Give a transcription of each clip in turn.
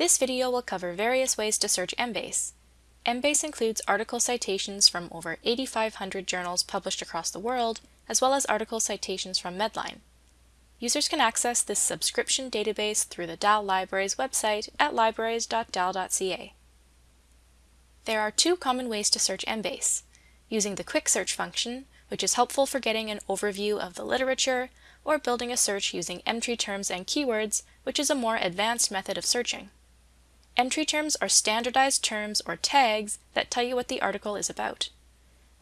This video will cover various ways to search Embase. Embase includes article citations from over 8,500 journals published across the world, as well as article citations from Medline. Users can access this subscription database through the DAL Libraries website at libraries.dal.ca. There are two common ways to search Embase, using the quick search function, which is helpful for getting an overview of the literature, or building a search using entry terms and keywords, which is a more advanced method of searching. Entry terms are standardized terms or tags that tell you what the article is about.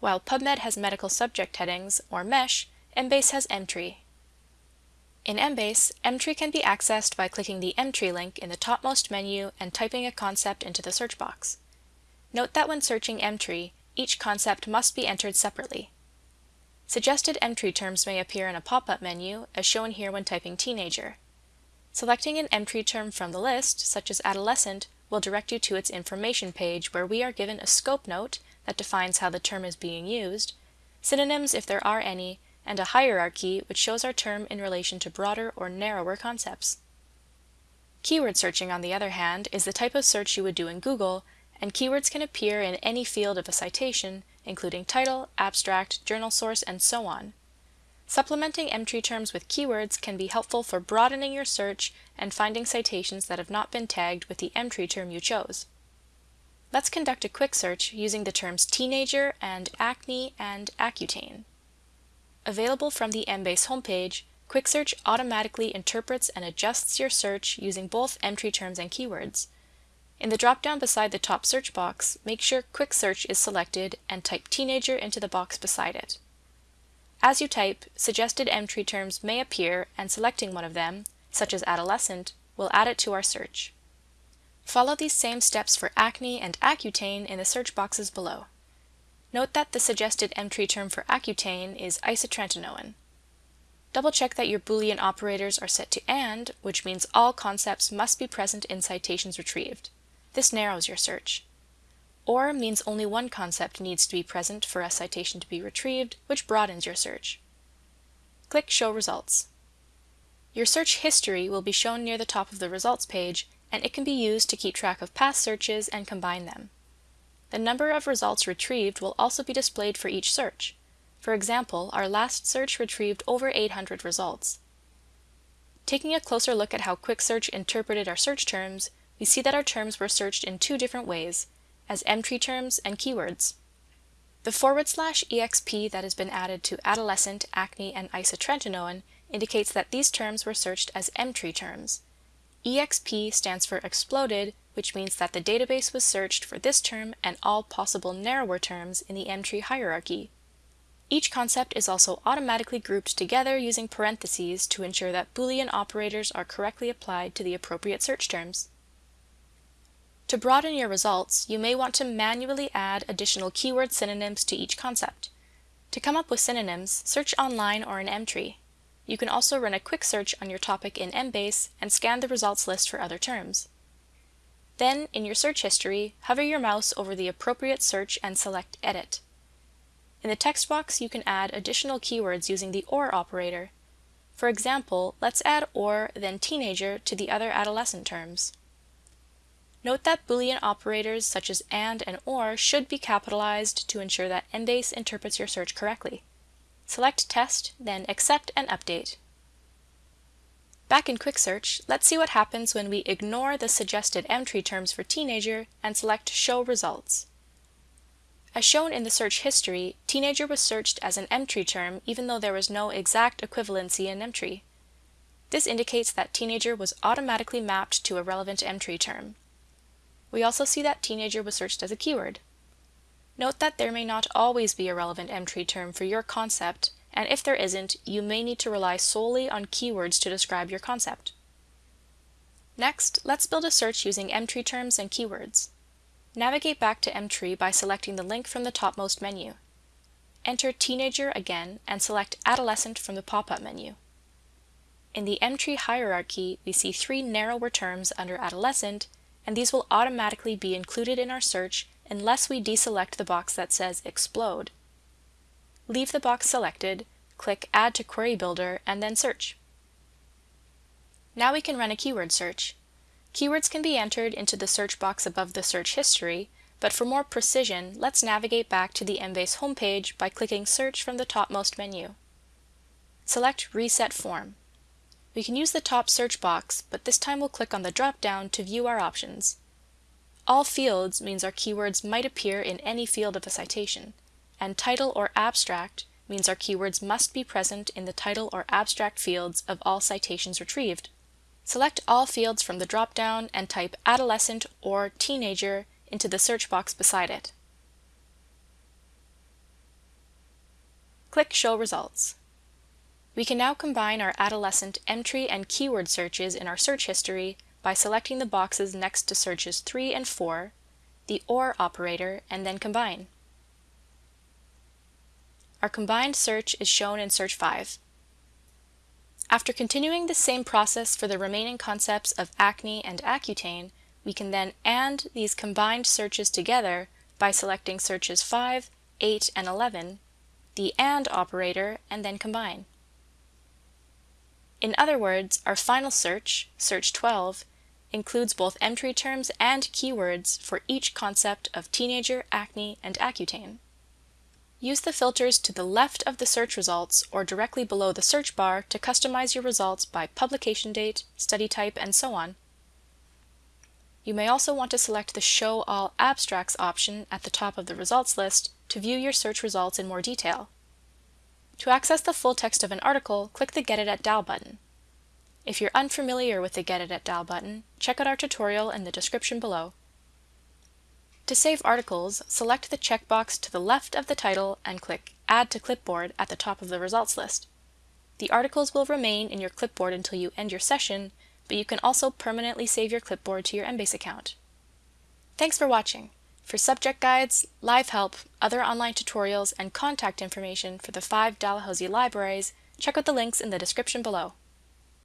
While PubMed has medical subject headings, or MESH, Embase has Emtree. In Embase, Emtree can be accessed by clicking the Emtree link in the topmost menu and typing a concept into the search box. Note that when searching Emtree, each concept must be entered separately. Suggested Emtree terms may appear in a pop-up menu, as shown here when typing teenager. Selecting an entry term from the list, such as adolescent, will direct you to its information page where we are given a scope note that defines how the term is being used, synonyms if there are any, and a hierarchy which shows our term in relation to broader or narrower concepts. Keyword searching, on the other hand, is the type of search you would do in Google, and keywords can appear in any field of a citation, including title, abstract, journal source, and so on. Supplementing Emtree terms with keywords can be helpful for broadening your search and finding citations that have not been tagged with the Emtree term you chose. Let's conduct a quick search using the terms teenager and acne and Accutane. Available from the Embase homepage, Quick Search automatically interprets and adjusts your search using both Emtree terms and keywords. In the drop-down beside the top search box, make sure Quick Search is selected and type teenager into the box beside it. As you type, suggested Emtree terms may appear and selecting one of them, such as adolescent, will add it to our search. Follow these same steps for acne and Accutane in the search boxes below. Note that the suggested Emtree term for Accutane is isotretinoin. Double check that your Boolean operators are set to AND, which means all concepts must be present in citations retrieved. This narrows your search. OR means only one concept needs to be present for a citation to be retrieved, which broadens your search. Click Show Results. Your search history will be shown near the top of the results page, and it can be used to keep track of past searches and combine them. The number of results retrieved will also be displayed for each search. For example, our last search retrieved over 800 results. Taking a closer look at how Quick Search interpreted our search terms, we see that our terms were searched in two different ways, as Emtree terms and keywords. The forward slash exp that has been added to adolescent, acne, and isotretinoin indicates that these terms were searched as Emtree terms. exp stands for exploded, which means that the database was searched for this term and all possible narrower terms in the Emtree hierarchy. Each concept is also automatically grouped together using parentheses to ensure that Boolean operators are correctly applied to the appropriate search terms. To broaden your results, you may want to manually add additional keyword synonyms to each concept. To come up with synonyms, search online or in Emtree. You can also run a quick search on your topic in Embase and scan the results list for other terms. Then, in your search history, hover your mouse over the appropriate search and select Edit. In the text box, you can add additional keywords using the OR operator. For example, let's add OR then teenager to the other adolescent terms. Note that Boolean operators such as AND and OR should be capitalized to ensure that Embase interprets your search correctly. Select Test, then Accept and Update. Back in Quick Search, let's see what happens when we ignore the suggested Emtree terms for teenager and select Show Results. As shown in the search history, teenager was searched as an Emtree term even though there was no exact equivalency in Emtree. This indicates that teenager was automatically mapped to a relevant Emtree term. We also see that teenager was searched as a keyword. Note that there may not always be a relevant Emtree term for your concept, and if there isn't, you may need to rely solely on keywords to describe your concept. Next, let's build a search using Emtree terms and keywords. Navigate back to Emtree by selecting the link from the topmost menu. Enter teenager again and select adolescent from the pop-up menu. In the Emtree hierarchy, we see three narrower terms under adolescent and these will automatically be included in our search unless we deselect the box that says Explode. Leave the box selected, click Add to Query Builder, and then search. Now we can run a keyword search. Keywords can be entered into the search box above the search history, but for more precision, let's navigate back to the Embase homepage by clicking Search from the topmost menu. Select Reset Form. We can use the top search box, but this time we'll click on the drop-down to view our options. All fields means our keywords might appear in any field of a citation, and title or abstract means our keywords must be present in the title or abstract fields of all citations retrieved. Select all fields from the drop-down and type adolescent or teenager into the search box beside it. Click Show Results. We can now combine our adolescent entry and keyword searches in our search history by selecting the boxes next to searches 3 and 4, the OR operator, and then combine. Our combined search is shown in Search 5. After continuing the same process for the remaining concepts of acne and Accutane, we can then AND these combined searches together by selecting searches 5, 8, and 11, the AND operator, and then combine. In other words, our final search, search 12, includes both entry terms and keywords for each concept of teenager, acne, and Accutane. Use the filters to the left of the search results or directly below the search bar to customize your results by publication date, study type, and so on. You may also want to select the Show All Abstracts option at the top of the results list to view your search results in more detail. To access the full text of an article, click the Get It at DAL button. If you're unfamiliar with the Get It at DAL button, check out our tutorial in the description below. To save articles, select the checkbox to the left of the title and click Add to Clipboard at the top of the results list. The articles will remain in your clipboard until you end your session, but you can also permanently save your clipboard to your Embase account. Thanks for watching. For subject guides, live help, other online tutorials, and contact information for the five Dalhousie libraries, check out the links in the description below.